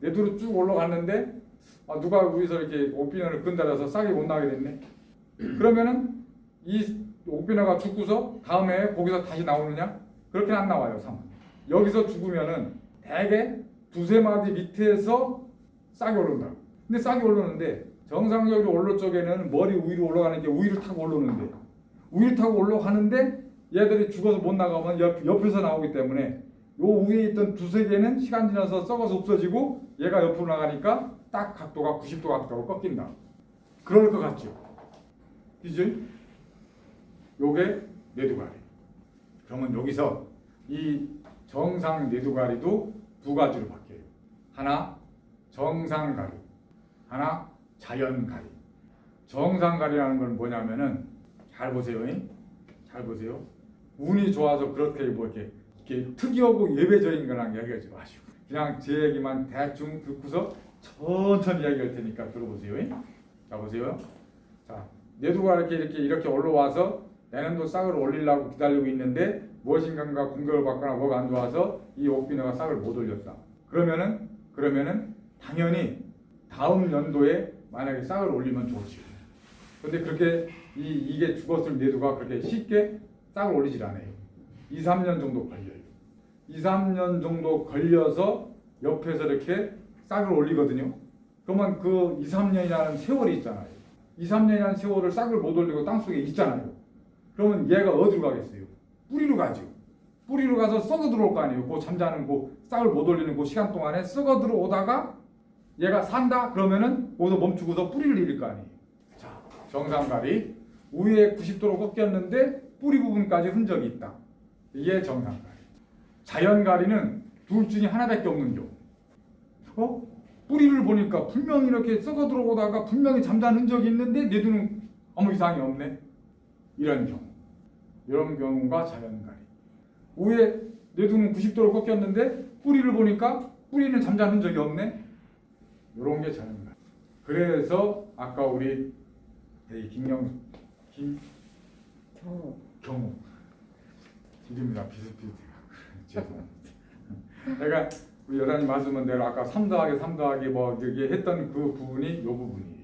네드로 쭉 올라갔는데 아, 누가 위에서 이렇게 옥비너를 끈달아서 싹이 못 나게 됐네. 그러면은 이 옥비너가 죽고서 다음에 거기서 다시 나오느냐? 그렇게는 안 나와요. 3. 여기서 죽으면은 대개 두세 마디 밑에서 싹이 오른다. 근데 싹이 오르는데 정상적으로 올라 쪽에는 머리 위로 올라가는 게 위를 타고 올라오는데 위를 타고 올라가는데 얘들이 죽어서 못 나가면 옆, 옆에서 나오기 때문에 요 위에 있던 두세 개는 시간 지나서 썩어서 없어지고 얘가 옆으로 나가니까 딱 각도가 90도 각도로 꺾인다. 그럴 것 같죠? 그죠? 요게 뇌두가리. 그러면 여기서 이 정상 뇌두가리도 두 가지로 바뀌어요. 하나 정상가리, 하나 자연가리. 정상가리라는 건 뭐냐면은 잘 보세요. 잉? 잘 보세요. 운이 좋아서 그렇게 뭐 이렇게, 이렇게 특이하고 예배적인 거랑 이야기하지 마시고 그냥 제 얘기만 대충 듣고서 천천히 이야기할 테니까 들어보세요. 잉? 자 보세요. 자 내두가 이렇게 이렇게 이렇게 올라와서 내년도 싹을 올리려고 기다리고 있는데 무엇인가가 공격을 받거나 뭐가 안 좋아서 이 옥비너가 싹을 못 올렸다. 그러면은 그러면은 당연히 다음 연도에 만약에 싹을 올리면 좋지. 근데 그렇게 이 이게 죽었을 내두가 그렇게 쉽게 싹을 올리질 않아요. 2, 3년 정도 걸려요. 2, 3년 정도 걸려서 옆에서 이렇게 싹을 올리거든요. 그러면 그 2, 3년이라는 세월이 있잖아요. 2, 3년이라는 세월을 싹을 못 올리고 땅속에 있잖아요. 그러면 얘가 어디로 가겠어요? 뿌리로 가죠. 뿌리로 가서 썩어 들어올 거 아니에요. 그 잠자는 그 싹을 못 올리는 그 시간 동안에 썩어 들어오다가 얘가 산다 그러면은 거기서 멈추고서 뿌리를 잃을 거 아니에요. 자, 정상가리 위에 90도로 꺾였는데 뿌리 부분까지 흔적이 있다. 이게 정상가리. 자연가리는 둘 중에 하나밖에 없는 경우. 어? 뿌리를 보니까 분명히 이렇게 썩어 들어오다가 분명히 잠자는 흔적이 있는데 내 눈은 아무 이상이 없네. 이런 경우. 이런 경우가 자연가리. 위에 내 눈은 90도로 꺾였는데 뿌리를 보니까 뿌리는 잠자는 흔적이 없네. 이런 게 자연가리. 그래서 아까 우리 이 김영 김 경우. 경우 이름이 다 비슷비슷해요. *laughs* 죄송합니다. 우리 여사님 말씀은 대로 아까 3 더하기 3 더하기 뭐 이렇게 했던 그 부분이 이 부분이에요.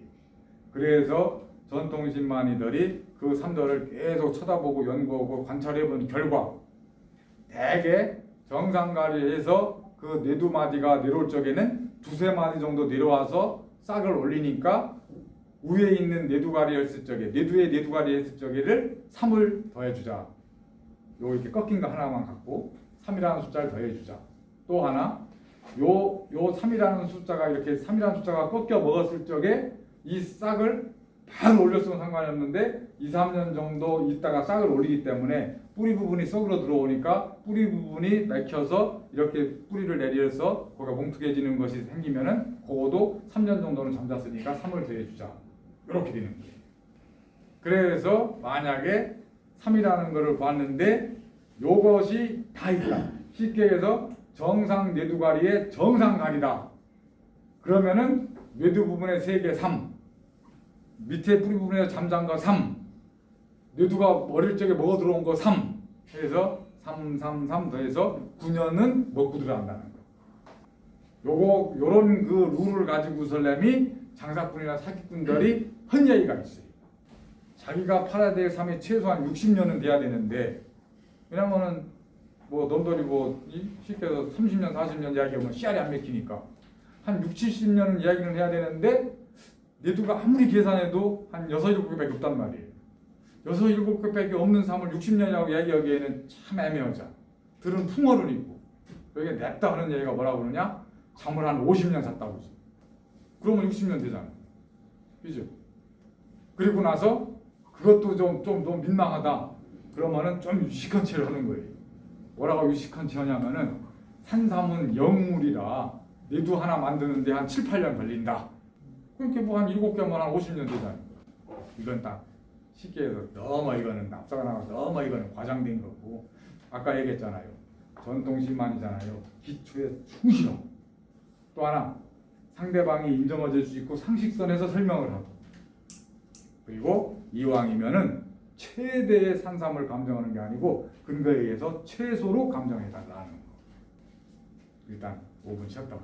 그래서 전통신만이들이 그 삼도를 계속 쳐다보고 연구하고 관찰해본 결과 대개 정상가리에서 그 네두 마디가 내려올 적에는 두세 마디 정도 내려와서 싹을 올리니까 위에 있는 네두가리 했을 적에 네두에 네두가리 적에를 3을 더해주자. 요 이렇게 꺾인 거 하나만 갖고 3이라는 숫자를 더해주자. 또 하나 요 요 3이라는 숫자가 이렇게 3이라는 숫자가 꺾여 먹었을 적에 이 싹을 바로 올렸으면 상관이 없는데 2, 3년 정도 있다가 싹을 올리기 때문에 뿌리 부분이 썩으러 들어오니까 뿌리 부분이 맥혀서 이렇게 뿌리를 내려서 거기가 뭉툭해지는 것이 생기면은 그거도 3년 정도는 잠잤으니까 3을 더해주자 이렇게 되는 거예요. 그래서 만약에 3이라는 거를 봤는데 요것이 다 있다. 쉽게 해서 정상 뇌두가리의 정상가리다. 그러면은 뇌두 부분의 세개 3, 밑에 뿌리 부분에 거 3, 뇌두가 어릴 적에 먹어 들어온 거 3, 해서 3, 3, 3 더해서 9년은 먹고 들어간다는 거. 요거 요런 그 룰을 가지고 설렘이 장사꾼이나 사기꾼들이 헌 얘기가 있어요. 자기가 될 삶이 최소한 60년은 돼야 되는데 왜냐면은 뭐 넘돌이고 이 쉽게 해서 30년 40년 이야기하면 씨알이 안 맥히니까 한 6, 70년은 이야기를 해야 되는데 내두가 아무리 계산해도 한 6, 7개밖에 없단 말이에요. 6, 7개밖에 없는 삶을 60년이라고 이야기하기에는 참 애매하죠. 들은 풍어를 입고 여기 냈다 하는 얘기가 뭐라고 그러냐? 잠을 한 50년 잤다고. 그러면 60년 되잖아. 그죠? 그리고 나서 그것도 좀, 좀 너무 민망하다. 그러면은 좀 유식한 채를 하는 거예요. 뭐라고 유식한 채 하냐면은 산삼은 영물이라 내두 하나 만드는데 한 7, 8년 걸린다. 그렇게 뭐한 7개면 한 50년 되잖아요. 이건 딱 쉽게 해서 너무 이거는 앞서가 나가서 너무 이거는 과장된 거고 아까 얘기했잖아요. 전통심만이잖아요. 기초에 충실함. 또 하나 상대방이 인정해 줄 수 있고 상식선에서 설명을 하고 그리고 이왕이면은 최대의 산삼을 감정하는 게 아니고 근거에 의해서 최소로 감정해 달라는 거. 일단 5분 쉬었다.